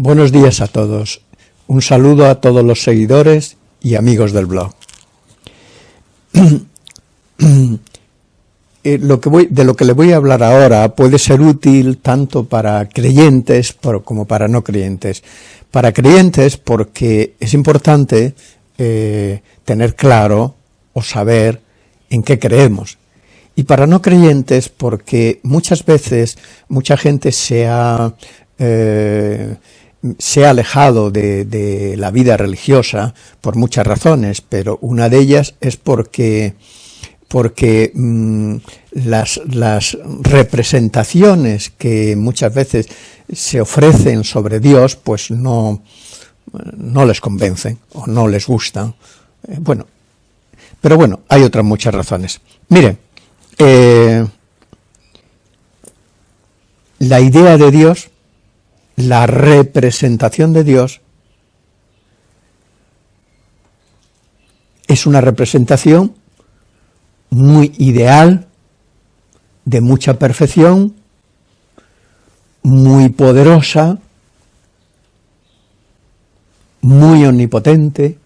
Buenos días a todos. Un saludo a todos los seguidores y amigos del blog. Eh, lo que voy, de lo que le voy a hablar ahora puede ser útil tanto para creyentes como para no creyentes. Para creyentes porque es importante eh, tener claro o saber en qué creemos. Y para no creyentes porque muchas veces mucha gente se ha eh, se ha alejado de, la vida religiosa por muchas razones, pero una de ellas es porque, porque mm, las, las, representaciones que muchas veces se ofrecen sobre Dios, pues no, no les convencen o no les gustan. Eh, bueno, pero bueno, hay otras muchas razones. Mire, eh, la idea de Dios la representación de Dios es una representación muy ideal, de mucha perfección, muy poderosa, muy omnipotente,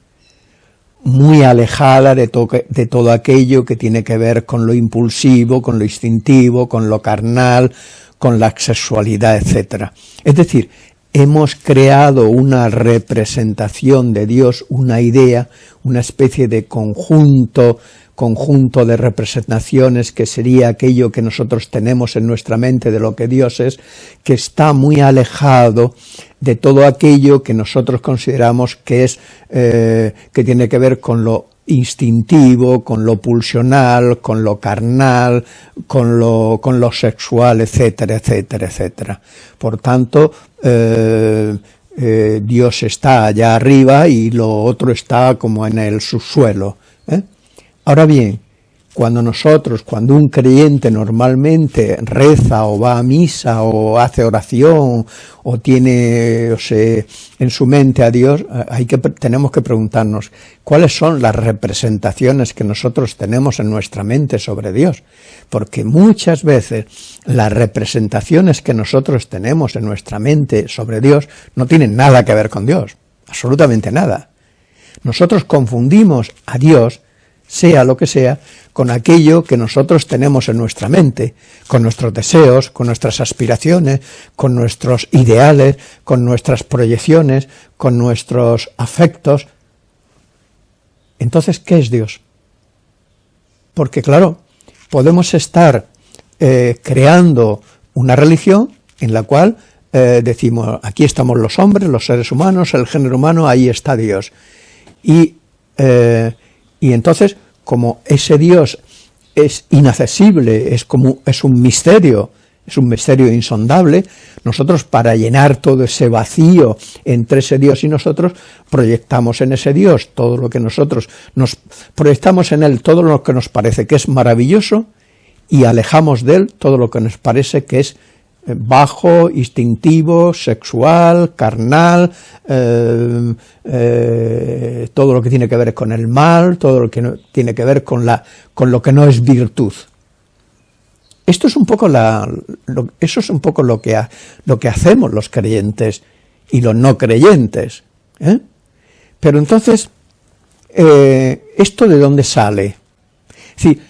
muy alejada de, todo aquello que tiene que ver con lo impulsivo, con lo instintivo, con lo carnal, con la sexualidad, etc. Es decir, hemos creado una representación de Dios, una idea, una especie de conjunto, conjunto de representaciones que sería aquello que nosotros tenemos en nuestra mente de lo que Dios es, que está muy alejado de todo aquello que nosotros consideramos que es, eh, que tiene que ver con lo instintivo, con lo pulsional, con lo carnal, con lo, con lo sexual, etcétera, etcétera, etcétera. Por tanto, eh, eh, Dios está allá arriba y lo otro está como en el subsuelo. ¿eh? Ahora bien, cuando nosotros, cuando un creyente normalmente reza o va a misa o hace oración o tiene o en su mente a Dios, hay que, tenemos que preguntarnos cuáles son las representaciones que nosotros tenemos en nuestra mente sobre Dios. Porque muchas veces las representaciones que nosotros tenemos en nuestra mente sobre Dios no tienen nada que ver con Dios, absolutamente nada. Nosotros confundimos a Dios sea lo que sea, con aquello que nosotros tenemos en nuestra mente, con nuestros deseos, con nuestras aspiraciones, con nuestros ideales, con nuestras proyecciones, con nuestros afectos. Entonces, ¿qué es Dios? Porque claro, podemos estar eh, creando una religión en la cual eh, decimos, aquí estamos los hombres, los seres humanos, el género humano, ahí está Dios. Y eh, y entonces, como ese Dios es inaccesible, es, como, es un misterio, es un misterio insondable, nosotros para llenar todo ese vacío entre ese Dios y nosotros, proyectamos en ese Dios todo lo que nosotros, nos proyectamos en él todo lo que nos parece que es maravilloso, y alejamos de él todo lo que nos parece que es bajo, instintivo, sexual, carnal, eh, eh, todo lo que tiene que ver con el mal, todo lo que tiene que ver con, la, con lo que no es virtud. Esto es un poco la, eso es un poco lo que, lo que hacemos los creyentes y los no creyentes. ¿eh? Pero entonces, ¿esto de dónde sale? Sí,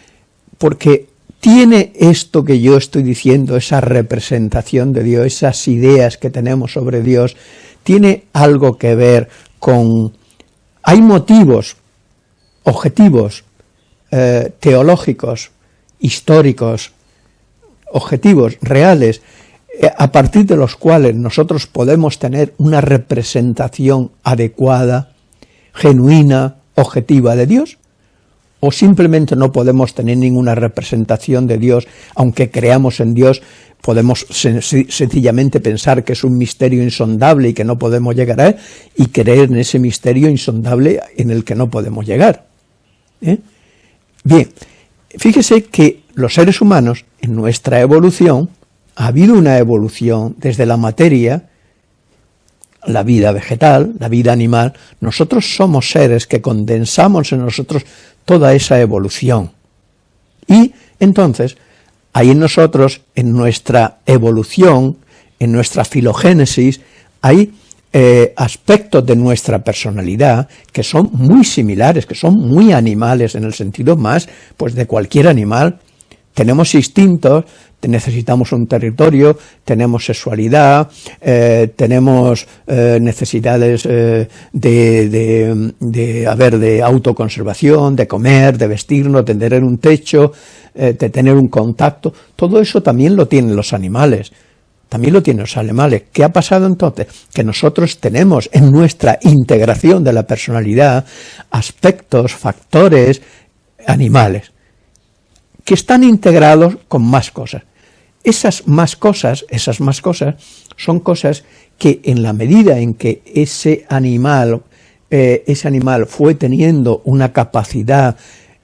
porque ¿Tiene esto que yo estoy diciendo, esa representación de Dios, esas ideas que tenemos sobre Dios, tiene algo que ver con... Hay motivos objetivos, eh, teológicos, históricos, objetivos reales, eh, a partir de los cuales nosotros podemos tener una representación adecuada, genuina, objetiva de Dios? O simplemente no podemos tener ninguna representación de Dios, aunque creamos en Dios, podemos sencillamente pensar que es un misterio insondable y que no podemos llegar a él, y creer en ese misterio insondable en el que no podemos llegar. ¿eh? Bien, fíjese que los seres humanos, en nuestra evolución, ha habido una evolución desde la materia, la vida vegetal, la vida animal, nosotros somos seres que condensamos en nosotros toda esa evolución. Y entonces, hay en nosotros, en nuestra evolución, en nuestra filogénesis, hay eh, aspectos de nuestra personalidad que son muy similares, que son muy animales en el sentido más pues de cualquier animal. Tenemos instintos, necesitamos un territorio, tenemos sexualidad, eh, tenemos eh, necesidades de, de, de, de autoconservación, de comer, de vestirnos, de tener un techo, de tener un contacto, todo eso también lo tienen los animales también lo tienen los animales. ¿Qué ha pasado entonces? Que nosotros tenemos en nuestra integración de la personalidad aspectos, factores animales, que están integrados con más cosas. Esas más cosas, esas más cosas, son cosas que en la medida en que ese animal, eh, ese animal fue teniendo una capacidad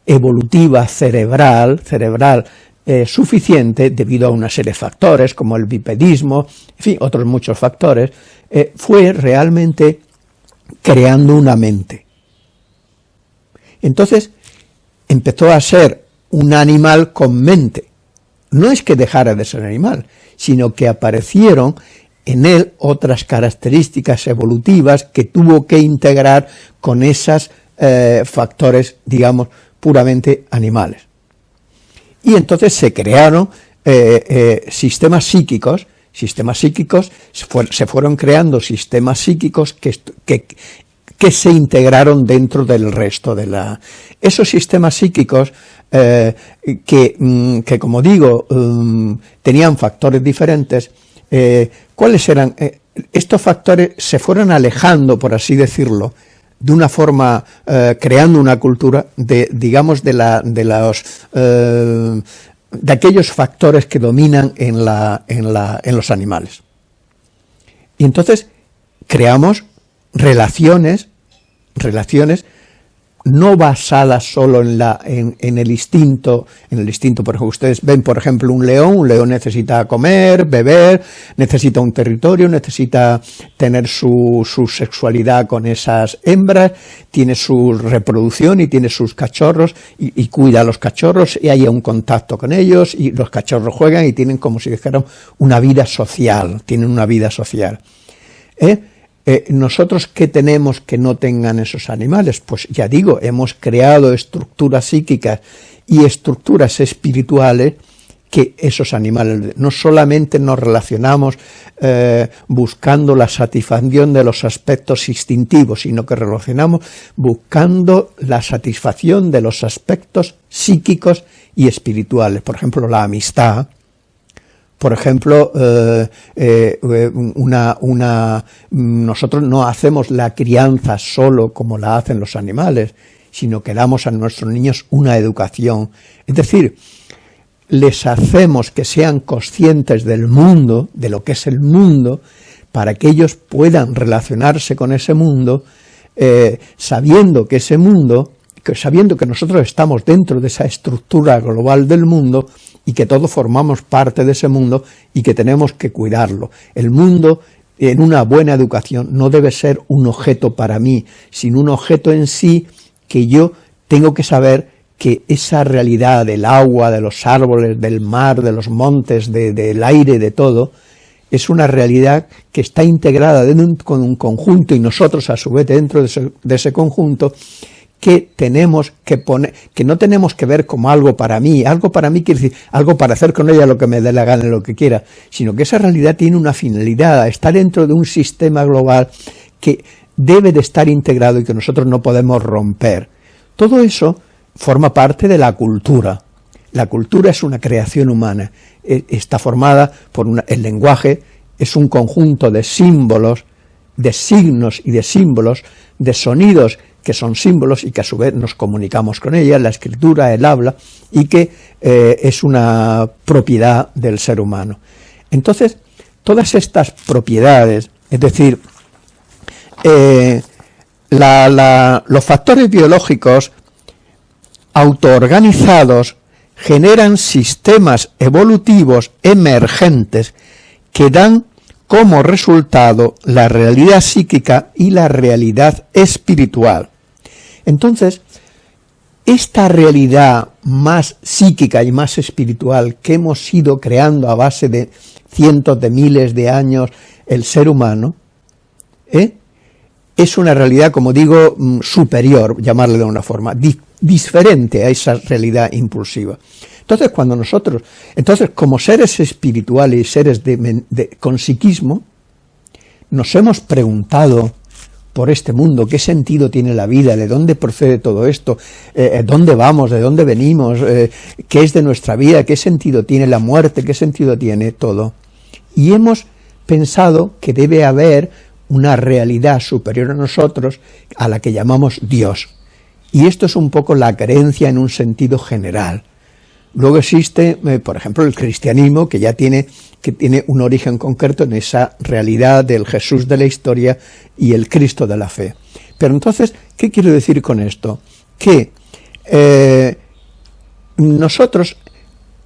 evolutiva cerebral, cerebral eh, suficiente debido a una serie de factores como el bipedismo, en fin, otros muchos factores, eh, fue realmente creando una mente. Entonces empezó a ser un animal con mente. No es que dejara de ser animal, sino que aparecieron en él otras características evolutivas que tuvo que integrar con esos eh, factores, digamos, puramente animales y entonces se crearon eh, eh, sistemas psíquicos, sistemas psíquicos, se, fueron creando sistemas psíquicos que, que, se integraron dentro del resto de la... Esos sistemas psíquicos eh, que, mm, que, como digo, mm, tenían factores diferentes, ¿cuáles eran? estos factores se fueron alejando, por así decirlo, de una forma, eh, creando una cultura de, digamos, de, la, de los, eh, de aquellos factores que dominan en, la, en, la, en los animales. Y entonces creamos relaciones, relaciones no basadas solo en, la, en, el instinto, en el instinto, por ejemplo, ustedes ven, por ejemplo, un león, un león necesita comer, beber, necesita un territorio, necesita tener su, su sexualidad con esas hembras, tiene su reproducción y tiene sus cachorros, y, cuida a los cachorros, y hay un contacto con ellos, y los cachorros juegan y tienen como si dijeran una vida social, tienen una vida social. ¿Eh? Eh, ¿Nosotros qué tenemos que no tengan esos animales? Pues ya digo, hemos creado estructuras psíquicas y estructuras espirituales que esos animales, no solamente nos relacionamos eh, buscando la satisfacción de los aspectos instintivos, sino que relacionamos buscando la satisfacción de los aspectos psíquicos y espirituales. Por ejemplo, la amistad, por ejemplo, eh, eh, nosotros no hacemos la crianza solo como la hacen los animales, sino que damos a nuestros niños una educación. Es decir, les hacemos que sean conscientes del mundo, de lo que es el mundo, para que ellos puedan relacionarse con ese mundo, eh, sabiendo que ese mundo, que, sabiendo que nosotros estamos dentro de esa estructura global del mundo, y que todos formamos parte de ese mundo y que tenemos que cuidarlo. El mundo en una buena educación no debe ser un objeto para mí, sino un objeto en sí que yo tengo que saber que esa realidad del agua, de los árboles, del mar, de los montes, del aire, de todo, es una realidad que está integrada dentro con un conjunto y nosotros a su vez dentro de ese conjunto que tenemos que poner, que no tenemos que ver como algo para mí, algo para mí quiere decir algo para hacer con ella lo que me dé la gana, lo que quiera, sino que esa realidad tiene una finalidad, está dentro de un sistema global que debe de estar integrado y que nosotros no podemos romper. Todo eso forma parte de la cultura. La cultura es una creación humana, e, está formada por el lenguaje, es un conjunto de símbolos, de signos y de símbolos, de sonidos que son símbolos y que a su vez nos comunicamos con ella, la escritura, el habla, y que eh, es una propiedad del ser humano. Entonces, todas estas propiedades, es decir, eh, los factores biológicos autoorganizados generan sistemas evolutivos emergentes que dan como resultado la realidad psíquica y la realidad espiritual. Entonces, esta realidad más psíquica y más espiritual que hemos ido creando a base de cientos de miles de años el ser humano, ¿eh? es una realidad, como digo, mm, superior, llamarle de una forma, diferente a esa realidad impulsiva. Entonces, cuando nosotros, entonces, como seres espirituales y seres de, con psiquismo, nos hemos preguntado por este mundo, qué sentido tiene la vida, de dónde procede todo esto, eh, eh, dónde vamos, de dónde venimos, eh, qué es de nuestra vida, qué sentido tiene la muerte, qué sentido tiene todo. Y hemos pensado que debe haber una realidad superior a nosotros a la que llamamos Dios. Y esto es un poco la creencia en un sentido general. Luego existe, eh, por ejemplo, el cristianismo, que ya tiene, que tiene un origen concreto en esa realidad del Jesús de la historia y el Cristo de la fe. Pero entonces, ¿qué quiero decir con esto? Que eh, nosotros,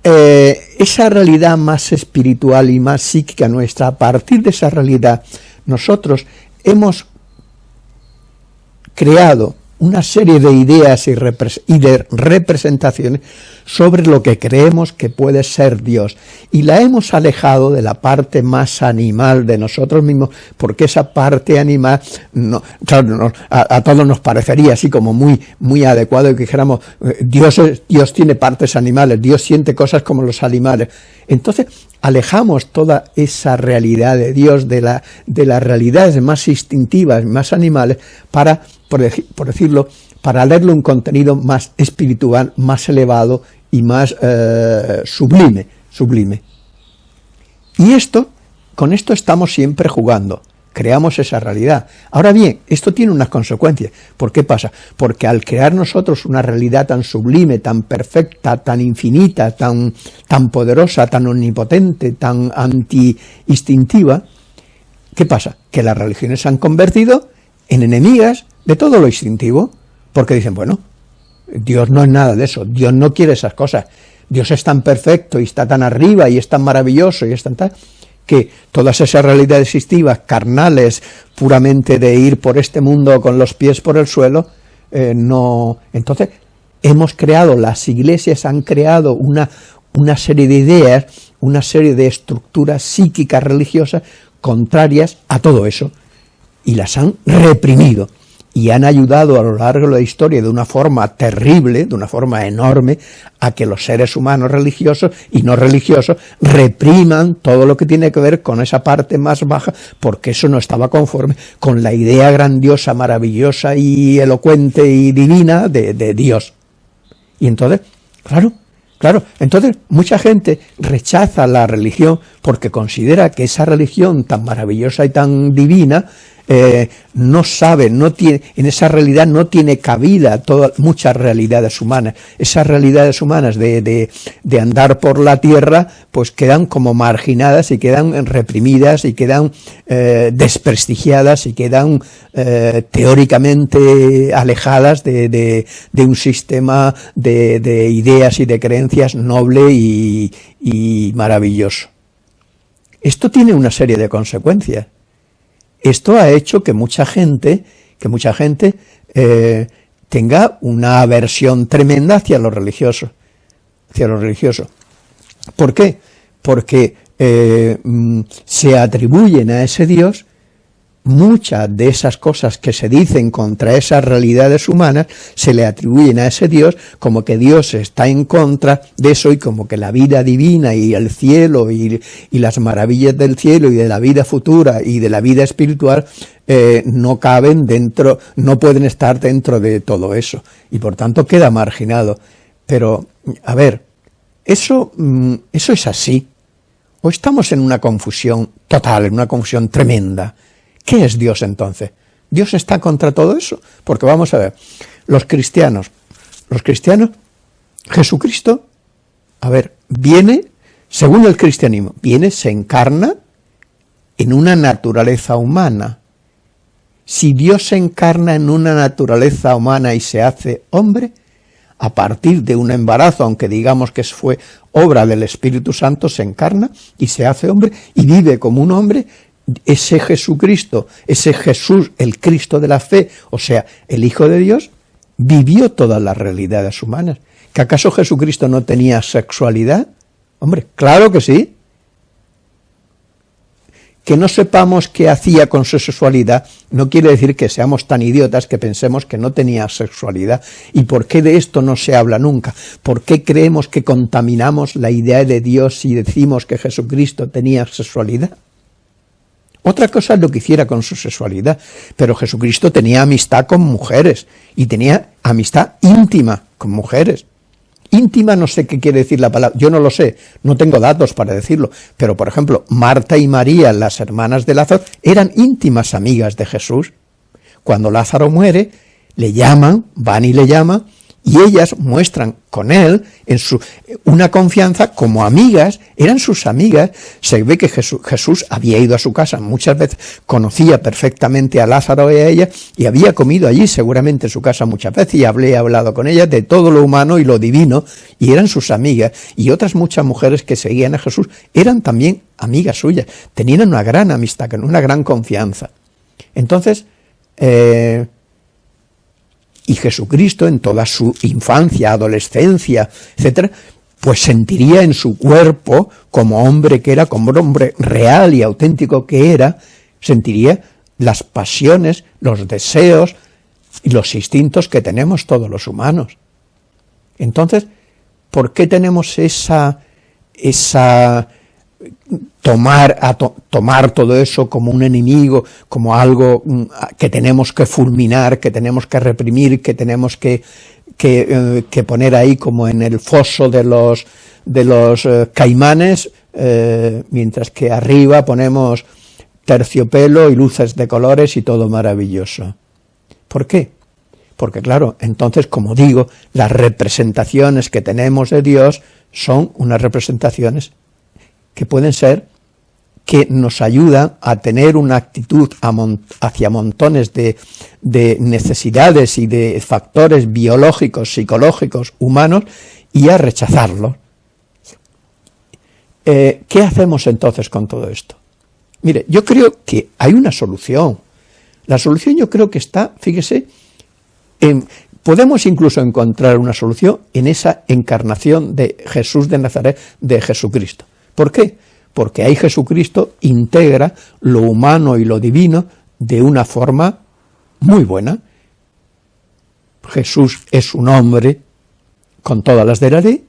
eh, esa realidad más espiritual y más psíquica nuestra, a partir de esa realidad nosotros hemos creado una serie de ideas y, de representaciones sobre lo que creemos que puede ser Dios, y la hemos alejado de la parte más animal de nosotros mismos, porque esa parte animal, a, todos nos parecería así como muy, muy adecuado que dijéramos, eh, Dios, Dios tiene partes animales, Dios siente cosas como los animales. Entonces, alejamos toda esa realidad de Dios de, la, de las realidades más instintivas, más animales, para por, decirlo, para darle un contenido más espiritual, más elevado y más eh, sublime, sublime. Y esto, con esto estamos siempre jugando, creamos esa realidad. Ahora bien, esto tiene unas consecuencias. ¿Por qué pasa? Porque al crear nosotros una realidad tan sublime, tan perfecta, tan infinita, tan, tan poderosa, tan omnipotente, tan anti-instintiva, ¿qué pasa? Que las religiones se han convertido en enemigas de todo lo instintivo, porque dicen, bueno, Dios no es nada de eso, Dios no quiere esas cosas, Dios es tan perfecto y está tan arriba y es tan maravilloso y es tan tal, que todas esas realidades instintivas, carnales, puramente de ir por este mundo con los pies por el suelo, eh, no... Entonces, hemos creado, las iglesias han creado una, una serie de ideas, una serie de estructuras psíquicas religiosas contrarias a todo eso, y las han reprimido y han ayudado a lo largo de la historia de una forma terrible, de una forma enorme, a que los seres humanos religiosos y no religiosos repriman todo lo que tiene que ver con esa parte más baja, porque eso no estaba conforme con la idea grandiosa, maravillosa y elocuente y divina de, Dios. Y entonces, claro, Claro, entonces mucha gente rechaza la religión porque considera que esa religión tan maravillosa y tan divina eh, no sabe, no tiene, en esa realidad no tiene cabida todas, muchas realidades humanas. Esas realidades humanas de, de, andar por la tierra, pues quedan como marginadas y quedan reprimidas y quedan eh, desprestigiadas y quedan eh, teóricamente alejadas de, de, un sistema de, ideas y de creencias noble y, y maravilloso. Esto tiene una serie de consecuencias. Esto ha hecho que mucha gente, que mucha gente eh, tenga una aversión tremenda hacia lo religioso, hacia lo religioso. ¿Por qué? Porque eh, mm, se atribuyen a ese Dios muchas de esas cosas que se dicen contra esas realidades humanas se le atribuyen a ese Dios como que Dios está en contra de eso y como que la vida divina y el cielo y, las maravillas del cielo y de la vida futura y de la vida espiritual eh, no caben dentro, no pueden estar dentro de todo eso y por tanto queda marginado. Pero, a ver, eso, mm, eso es así. O estamos en una confusión total, en una confusión tremenda, ¿Qué es Dios entonces? ¿Dios está contra todo eso? Porque vamos a ver, los cristianos, los cristianos, Jesucristo, a ver, viene, según el cristianismo, viene, se encarna en una naturaleza humana. Si Dios se encarna en una naturaleza humana y se hace hombre, a partir de un embarazo, aunque digamos que fue obra del Espíritu Santo, se encarna y se hace hombre y vive como un hombre ese Jesucristo, ese Jesús, el Cristo de la fe, o sea, el Hijo de Dios, vivió todas las realidades humanas. ¿Que acaso Jesucristo no tenía sexualidad? Hombre, claro que sí. que no sepamos qué hacía con su sexualidad no quiere decir que seamos tan idiotas que pensemos que no tenía sexualidad. ¿Y por qué de esto no se habla nunca? ¿Por qué creemos que contaminamos la idea de Dios si decimos que Jesucristo tenía sexualidad? Otra cosa es lo que hiciera con su sexualidad, pero Jesucristo tenía amistad con mujeres, y tenía amistad íntima con mujeres. Íntima no sé qué quiere decir la palabra, yo no lo sé, no tengo datos para decirlo, pero por ejemplo, Marta y María, las hermanas de Lázaro, eran íntimas amigas de Jesús. Cuando Lázaro muere, le llaman, van y le llaman, y ellas muestran con él en su, una confianza como amigas, eran sus amigas, se ve que Jesús, había ido a su casa muchas veces, conocía perfectamente a Lázaro y a ella, y había comido allí seguramente en su casa muchas veces, y hablé, hablado con ella de todo lo humano y lo divino, y eran sus amigas, y otras muchas mujeres que seguían a Jesús eran también amigas suyas, tenían una gran amistad, una gran confianza. Entonces, eh, y Jesucristo en toda su infancia, adolescencia, etcétera, pues sentiría en su cuerpo, como hombre que era, como hombre real y auténtico que era, sentiría las pasiones, los deseos y los instintos que tenemos todos los humanos. Entonces, ¿por qué tenemos esa, esa tomar, a tomar todo eso como un enemigo, como algo mm, que tenemos que fulminar, que tenemos que reprimir, que tenemos que, que, eh, poner ahí como en el foso de los, de los eh, caimanes, eh, mientras que arriba ponemos terciopelo y luces de colores y todo maravilloso. ¿Por qué? Porque claro, entonces, como digo, las representaciones que tenemos de Dios son unas representaciones que pueden ser que nos ayudan a tener una actitud hacia montones de, necesidades y de factores biológicos, psicológicos, humanos, y a rechazarlos. Eh, ¿Qué hacemos entonces con todo esto? Mire, yo creo que hay una solución. La solución yo creo que está, fíjese, en, podemos incluso encontrar una solución en esa encarnación de Jesús de Nazaret, de Jesucristo. ¿Por qué? Porque ahí Jesucristo integra lo humano y lo divino de una forma muy buena. Jesús es un hombre con todas las de la ley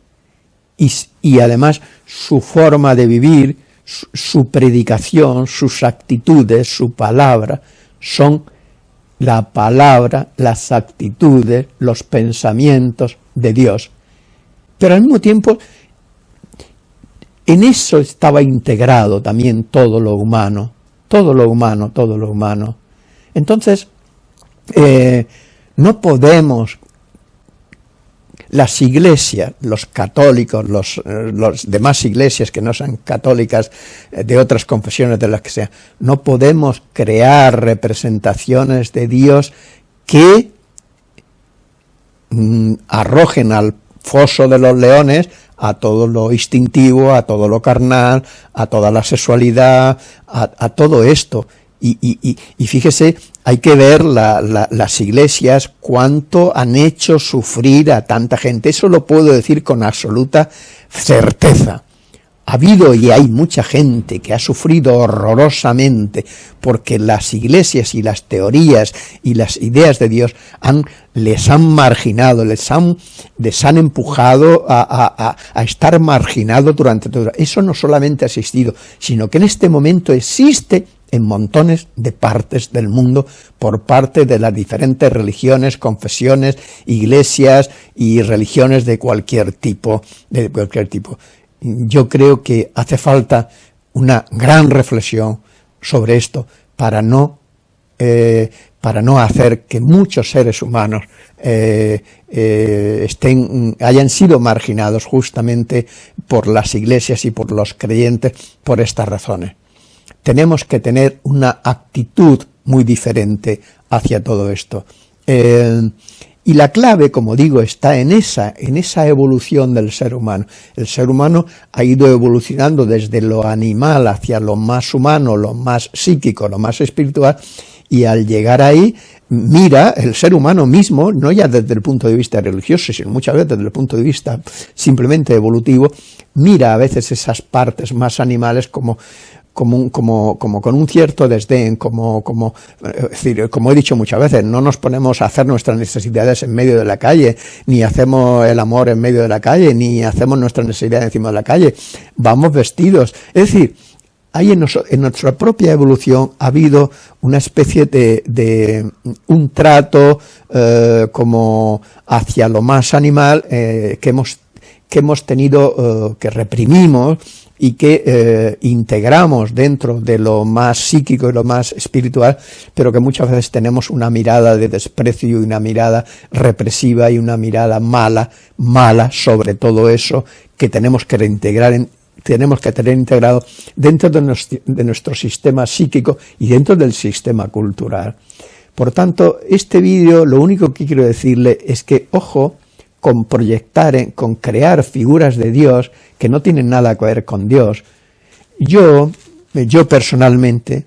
y, además su forma de vivir, su predicación, sus actitudes, su palabra, son la palabra, las actitudes, los pensamientos de Dios. Pero al mismo tiempo en eso estaba integrado también todo lo humano, todo lo humano, todo lo humano. Entonces, eh, no podemos, las iglesias, los católicos, los, los, demás iglesias que no sean católicas, eh, de otras confesiones de las que sean, no podemos crear representaciones de Dios que mm, arrojen al foso de los leones a todo lo instintivo, a todo lo carnal, a toda la sexualidad, a, todo esto. Y, fíjese, hay que ver las iglesias cuánto han hecho sufrir a tanta gente. Eso lo puedo decir con absoluta certeza. Ha habido y hay mucha gente que ha sufrido horrorosamente porque las iglesias y las teorías y las ideas de Dios han, les han marginado, les han, les han empujado a, estar marginados durante todo. Eso no solamente ha existido, sino que en este momento existe en montones de partes del mundo por parte de las diferentes religiones, confesiones, iglesias y religiones de cualquier tipo, de cualquier tipo yo creo que hace falta una gran reflexión sobre esto para no, eh, para no hacer que muchos seres humanos eh, eh, estén, hayan sido marginados justamente por las iglesias y por los creyentes por estas razones. Tenemos que tener una actitud muy diferente hacia todo esto. Y la clave, como digo, está en esa, en esa evolución del ser humano. El ser humano ha ido evolucionando desde lo animal hacia lo más humano, lo más psíquico, lo más espiritual, y al llegar ahí, mira el ser humano mismo, no ya desde el punto de vista religioso, sino muchas veces desde el punto de vista simplemente evolutivo, mira a veces esas partes más animales como como, como, como con un cierto desdén, como, como, es decir, como he dicho muchas veces, no nos ponemos a hacer nuestras necesidades en medio de la calle, ni hacemos el amor en medio de la calle, ni hacemos nuestras necesidades encima de la calle, vamos vestidos. Es decir, hay en, en, nuestra propia evolución ha habido una especie de, de un trato eh, como hacia lo más animal eh, que hemos que hemos tenido, eh, que reprimimos y que eh, integramos dentro de lo más psíquico y lo más espiritual, pero que muchas veces tenemos una mirada de desprecio y una mirada represiva y una mirada mala, mala sobre todo eso que tenemos que reintegrar en, tenemos que tener integrado dentro de nuestro, de nuestro sistema psíquico y dentro del sistema cultural. Por tanto, este vídeo lo único que quiero decirle es que, ojo, con proyectar, con crear figuras de Dios que no tienen nada que ver con Dios. Yo, yo personalmente,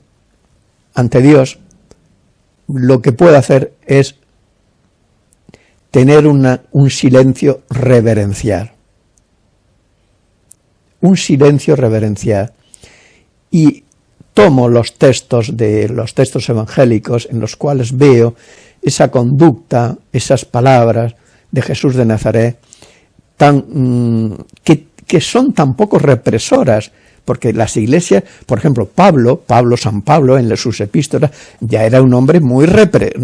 ante Dios, lo que puedo hacer es tener un silencio reverencial. Un silencio reverencial. Y tomo los textos de los textos evangélicos en los cuales veo esa conducta, esas palabras, de Jesús de Nazaret, tan, mm, que, que son tan poco represoras, porque las iglesias, por ejemplo, Pablo, Pablo, San Pablo, en sus epístolas, ya era un hombre muy,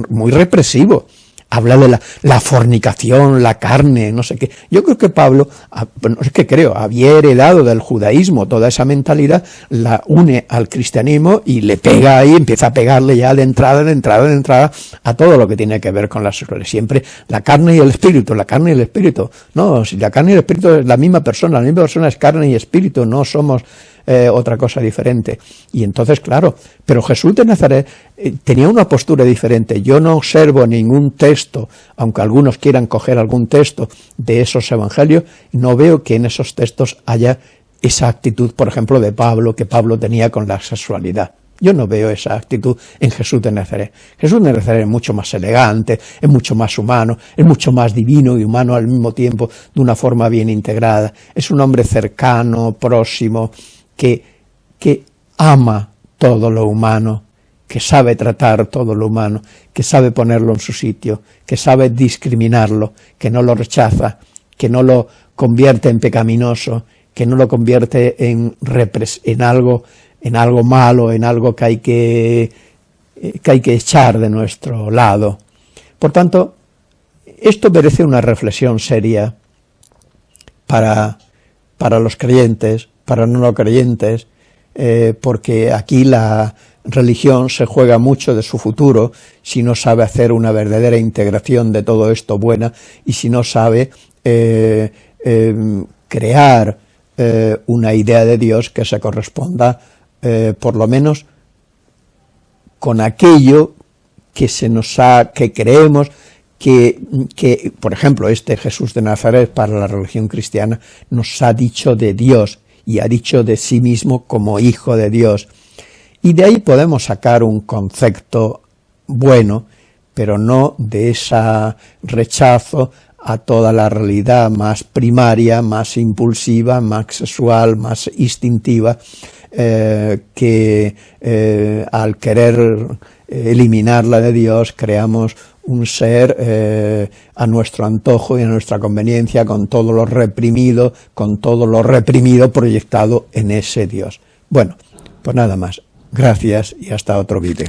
muy represivo, habla de la, fornicación, la carne, no sé qué. Yo creo que Pablo, ah, no es que creo, había heredado del judaísmo toda esa mentalidad, la une al cristianismo y le pega ahí, empieza a pegarle ya de entrada, de entrada, de entrada, a todo lo que tiene que ver con la sexualidad. Siempre la carne y el espíritu, la carne y el espíritu. No, si la carne y el espíritu es la misma persona, la misma persona es carne y espíritu, no somos eh, otra cosa diferente. Y entonces, claro, pero Jesús de Nazaret eh, tenía una postura diferente. Yo no observo ningún texto, aunque algunos quieran coger algún texto de esos evangelios, no veo que en esos textos haya esa actitud, por ejemplo, de Pablo, que Pablo tenía con la sexualidad. Yo no veo esa actitud en Jesús de Nazaret. Jesús de Nazaret es mucho más elegante, es mucho más humano, es mucho más divino y humano al mismo tiempo, de una forma bien integrada. Es un hombre cercano, próximo, que, ama todo lo humano, que sabe tratar todo lo humano, que sabe ponerlo en su sitio, que sabe discriminarlo, que no lo rechaza, que no lo convierte en pecaminoso, que no lo convierte en, en, algo, en algo malo, en algo que hay que, que hay que echar de nuestro lado. Por tanto, esto merece una reflexión seria para, para los creyentes, para no creyentes, eh, porque aquí la religión se juega mucho de su futuro si no sabe hacer una verdadera integración de todo esto buena y si no sabe eh, em, crear eh, una idea de Dios que se corresponda por lo menos con aquello que se nos ha, que creemos que, que, por ejemplo, este Jesús de Nazaret para la religión cristiana nos ha dicho de Dios, y ha dicho de sí mismo como hijo de Dios. Y de ahí podemos sacar un concepto bueno, pero no de ese rechazo a toda la realidad más primaria, más impulsiva, más sexual, más instintiva, eh, que eh, al querer eliminarla de Dios creamos un ser eh, a nuestro antojo y a nuestra conveniencia, con todo lo reprimido, con todo lo reprimido proyectado en ese Dios. Bueno, pues nada más. Gracias y hasta otro vídeo.